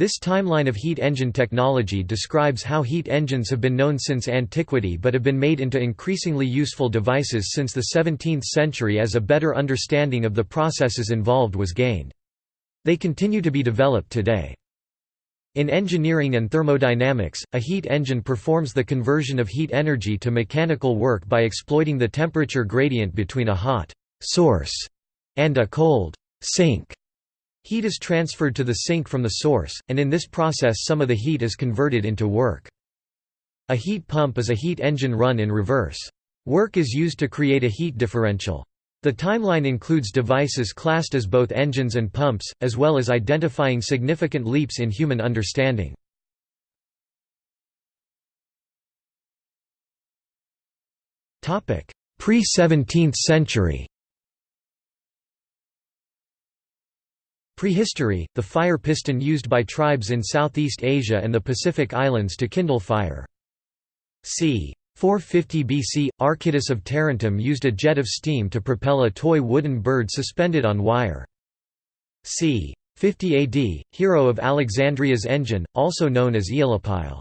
This timeline of heat engine technology describes how heat engines have been known since antiquity but have been made into increasingly useful devices since the 17th century as a better understanding of the processes involved was gained. They continue to be developed today. In engineering and thermodynamics, a heat engine performs the conversion of heat energy to mechanical work by exploiting the temperature gradient between a hot source and a cold sink. Heat is transferred to the sink from the source, and in this process some of the heat is converted into work. A heat pump is a heat engine run in reverse. Work is used to create a heat differential. The timeline includes devices classed as both engines and pumps, as well as identifying significant leaps in human understanding. Pre-17th century Prehistory, the fire piston used by tribes in Southeast Asia and the Pacific Islands to kindle fire. c. 450 BC, Archytas of Tarentum used a jet of steam to propel a toy wooden bird suspended on wire. c. 50 AD, Hero of Alexandria's engine, also known as Aeolipile.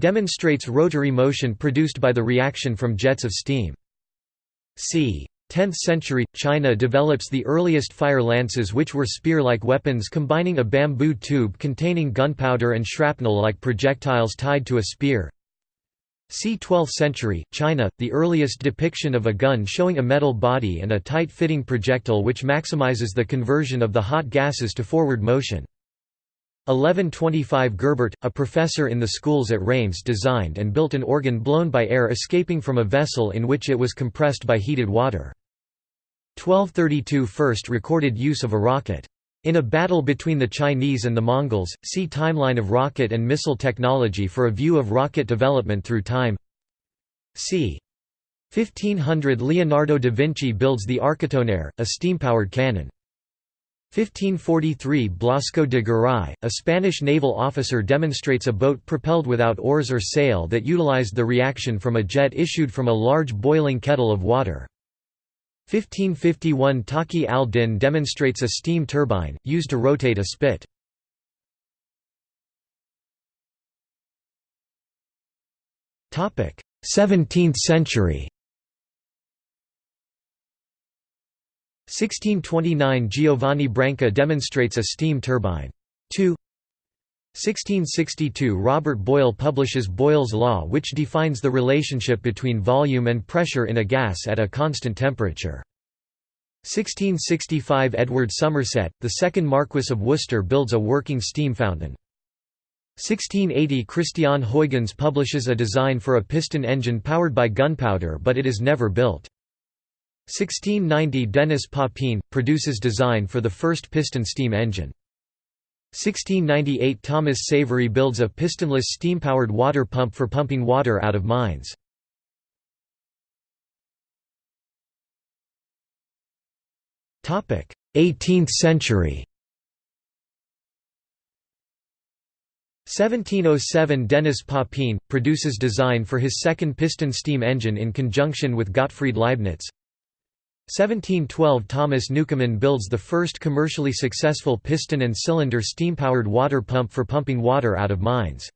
Demonstrates rotary motion produced by the reaction from jets of steam. c. 10th century, China develops the earliest fire lances which were spear-like weapons combining a bamboo tube containing gunpowder and shrapnel-like projectiles tied to a spear. See 12th century, China, the earliest depiction of a gun showing a metal body and a tight-fitting projectile which maximizes the conversion of the hot gases to forward motion. 1125 Gerbert, a professor in the schools at Reims designed and built an organ blown by air escaping from a vessel in which it was compressed by heated water. 1232 First recorded use of a rocket. In a battle between the Chinese and the Mongols, see Timeline of rocket and missile technology for a view of rocket development through time c. 1500 Leonardo da Vinci builds the Architonnerre, a steam-powered cannon. 1543 Blasco de Garay, a Spanish naval officer demonstrates a boat propelled without oars or sail that utilized the reaction from a jet issued from a large boiling kettle of water. 1551 Taqi al-Din demonstrates a steam turbine, used to rotate a spit. Topic: 17th century. 1629 Giovanni Branca demonstrates a steam turbine. 2 1662 Robert Boyle publishes Boyle's Law which defines the relationship between volume and pressure in a gas at a constant temperature. 1665 Edward Somerset, the second Marquess of Worcester builds a working steam fountain. 1680 Christian Huygens publishes a design for a piston engine powered by gunpowder but it is never built. 1690 Denis Papin, produces design for the first piston steam engine. 1698 Thomas Savery builds a pistonless steam-powered water pump for pumping water out of mines. Topic: 18th century. 1707 Denis Papin, produces design for his second piston steam engine in conjunction with Gottfried Leibniz. 1712 Thomas Newcomen builds the first commercially successful piston and cylinder steam-powered water pump for pumping water out of mines.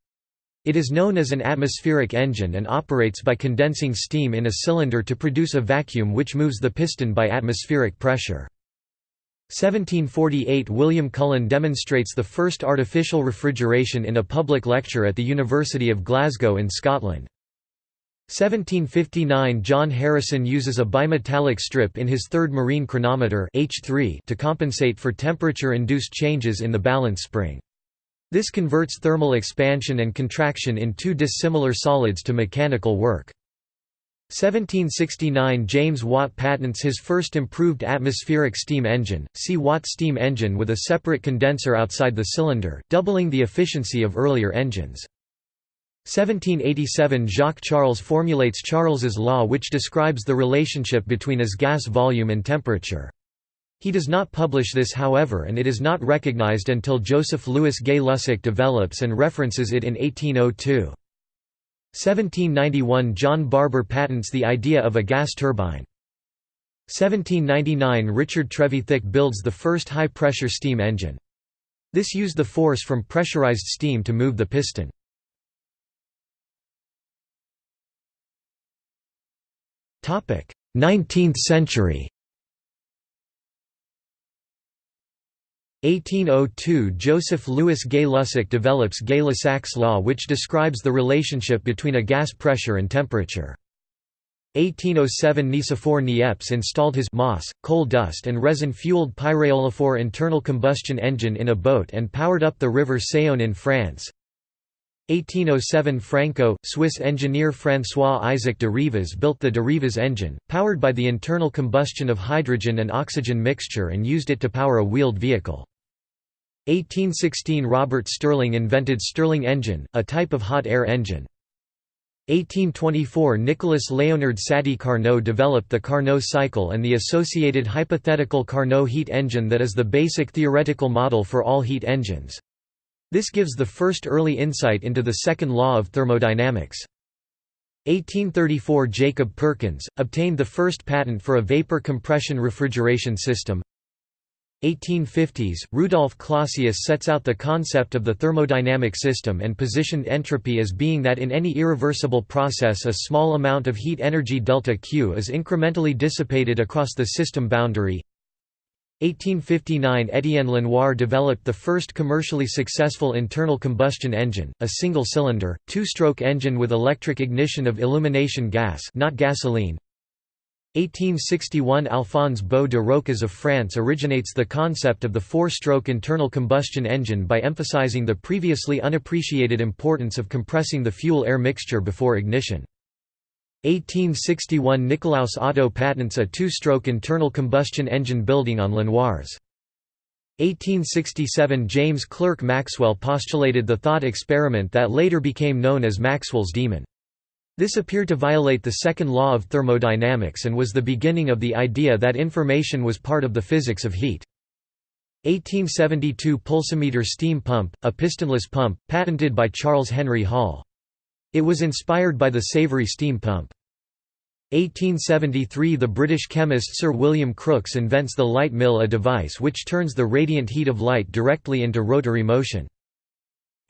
It is known as an atmospheric engine and operates by condensing steam in a cylinder to produce a vacuum which moves the piston by atmospheric pressure. 1748 William Cullen demonstrates the first artificial refrigeration in a public lecture at the University of Glasgow in Scotland. 1759 John Harrison uses a bimetallic strip in his third marine chronometer H3 to compensate for temperature-induced changes in the balance spring. This converts thermal expansion and contraction in two dissimilar solids to mechanical work. 1769 James Watt patents his first improved atmospheric steam engine, see Watt steam engine with a separate condenser outside the cylinder, doubling the efficiency of earlier engines. 1787 Jacques Charles formulates Charles's law which describes the relationship between as gas volume and temperature. He does not publish this however and it is not recognized until Joseph Louis Gay-Lussac develops and references it in 1802. 1791 John Barber patents the idea of a gas turbine. 1799 Richard Trevithick builds the first high-pressure steam engine. This used the force from pressurized steam to move the piston. 19th century. 1802 Joseph Louis Gay-Lussac develops Gay-Lussac's law which describes the relationship between a gas pressure and temperature. 1807 Nicephore Niepce installed his moss, coal dust and resin-fueled pyréolophore internal combustion engine in a boat and powered up the river Saône in France. 1807 Franco, Swiss engineer François-Isaac de Rivaz built the de Rivaz engine, powered by the internal combustion of hydrogen and oxygen mixture and used it to power a wheeled vehicle. 1816 Robert Stirling invented Stirling engine, a type of hot air engine. 1824 Nicolas Léonard Sadi Carnot developed the Carnot cycle and the associated hypothetical Carnot heat engine that is the basic theoretical model for all heat engines. This gives the first early insight into the second law of thermodynamics. 1834 Jacob Perkins, obtained the first patent for a vapor compression refrigeration system. 1850s, Rudolf Clausius sets out the concept of the thermodynamic system and positioned entropy as being that in any irreversible process a small amount of heat energy delta Q is incrementally dissipated across the system boundary. 1859 Étienne Lenoir developed the first commercially successful internal combustion engine, a single-cylinder, two-stroke engine with electric ignition of illumination gas not gasoline. 1861 Alphonse Beau de Rochas of France originates the concept of the four-stroke internal combustion engine by emphasizing the previously unappreciated importance of compressing the fuel-air mixture before ignition. 1861 Nikolaus Otto patents a two-stroke internal combustion engine building on Lenoir's. 1867 James Clerk Maxwell postulated the thought experiment that later became known as Maxwell's demon. This appeared to violate the second law of thermodynamics and was the beginning of the idea that information was part of the physics of heat. 1872 Pulsometer steam pump, a pistonless pump, patented by Charles Henry Hall. It was inspired by the Savery steam pump. 1873 – The British chemist Sir William Crookes invents the light mill a device which turns the radiant heat of light directly into rotary motion.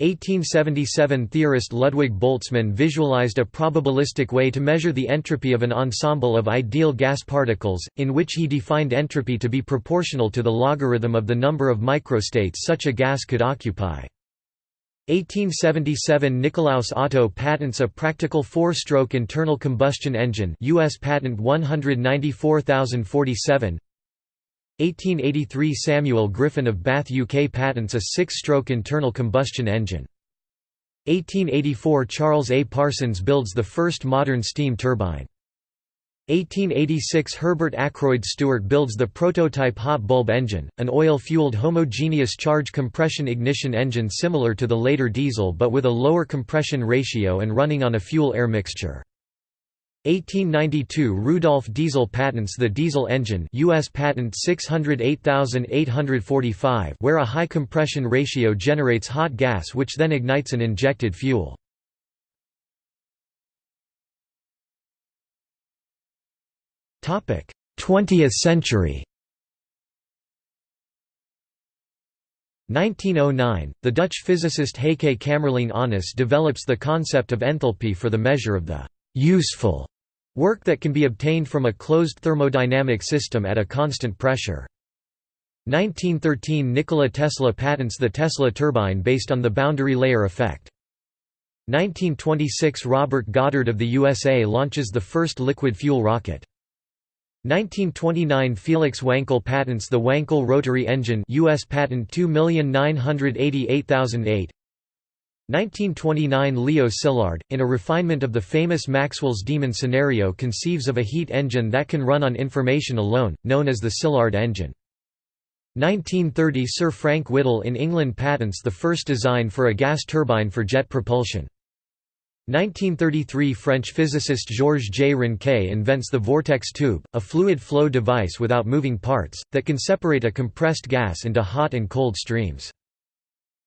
1877 – Theorist Ludwig Boltzmann visualized a probabilistic way to measure the entropy of an ensemble of ideal gas particles, in which he defined entropy to be proportional to the logarithm of the number of microstates such a gas could occupy. 1877 Nikolaus Otto patents a practical four-stroke internal combustion engine US patent 194047 1883 Samuel Griffin of Bath UK patents a six-stroke internal combustion engine. 1884 Charles A. Parsons builds the first modern steam turbine 1886 Herbert Akroyd Stuart builds the prototype hot bulb engine, an oil-fueled homogeneous charge compression ignition engine similar to the later diesel but with a lower compression ratio and running on a fuel-air mixture. 1892 Rudolf Diesel patents the diesel engine US patent 608845 where a high compression ratio generates hot gas which then ignites an injected fuel. 20th century 1909, the Dutch physicist Heike Kamerlingh Onnes develops the concept of enthalpy for the measure of the «useful» work that can be obtained from a closed thermodynamic system at a constant pressure. 1913 Nikola Tesla patents the Tesla turbine based on the boundary layer effect. 1926 Robert Goddard of the USA launches the first liquid fuel rocket. 1929 Felix Wankel patents the Wankel rotary engine US patent 2988008 1929 Leo Szilard, in a refinement of the famous Maxwell's demon scenario conceives of a heat engine that can run on information alone, known as the Szilard engine. 1930 Sir Frank Whittle in England patents the first design for a gas turbine for jet propulsion. 1933 French physicist Georges J. Ranque invents the vortex tube, a fluid flow device without moving parts, that can separate a compressed gas into hot and cold streams.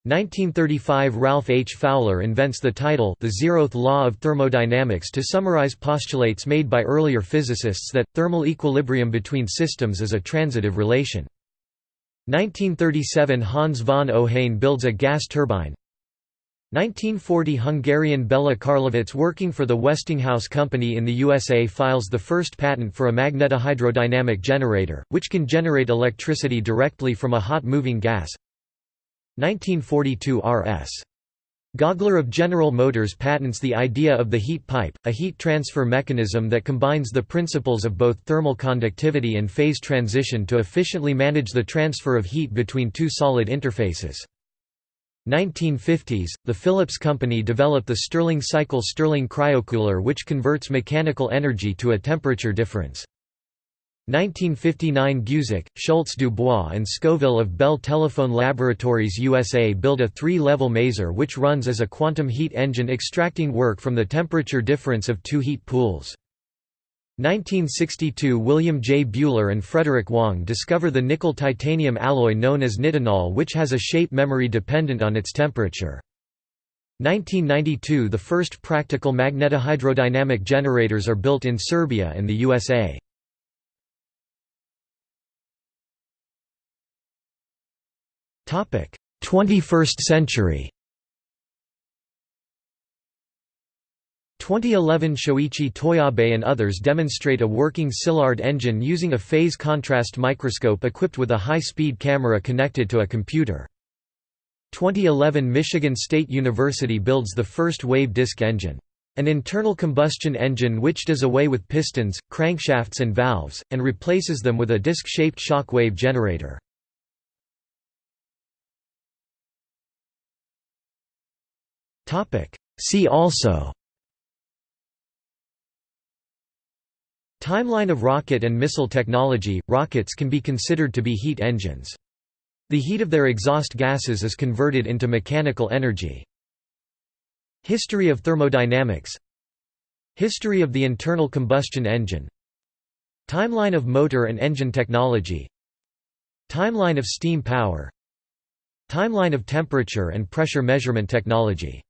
1935 Ralph H. Fowler invents the title The Zeroth Law of Thermodynamics to summarize postulates made by earlier physicists that, thermal equilibrium between systems is a transitive relation. 1937 Hans von Ohain builds a gas turbine 1940 Hungarian Bela Karlovits working for the Westinghouse Company in the USA files the first patent for a magnetohydrodynamic generator, which can generate electricity directly from a hot moving gas 1942 R.S. Gaugler of General Motors patents the idea of the heat pipe, a heat transfer mechanism that combines the principles of both thermal conductivity and phase transition to efficiently manage the transfer of heat between two solid interfaces. 1950s, the Philips Company developed the Stirling cycle Stirling cryocooler which converts mechanical energy to a temperature difference. 1959 Geusic, Schultz Dubois and Scovil of Bell Telephone Laboratories USA build a three-level maser which runs as a quantum heat engine extracting work from the temperature difference of two heat pools. 1962 William J. Buehler and Frederick Wang discover the nickel-titanium alloy known as nitinol which has a shape memory dependent on its temperature. 1992 The first practical magnetohydrodynamic generators are built in Serbia and the USA. Topic: 21st century. 2011 Shoichi Toyabe and others demonstrate a working Szilard engine using a phase contrast microscope equipped with a high-speed camera connected to a computer. 2011 Michigan State University builds the first wave disk engine. An internal combustion engine which does away with pistons, crankshafts and valves, and replaces them with a disc-shaped shock wave generator. See also Timeline of rocket and missile technology – Rockets can be considered to be heat engines. The heat of their exhaust gases is converted into mechanical energy. History of thermodynamics History of the internal combustion engine Timeline of motor and engine technology Timeline of steam power Timeline of temperature and pressure measurement technology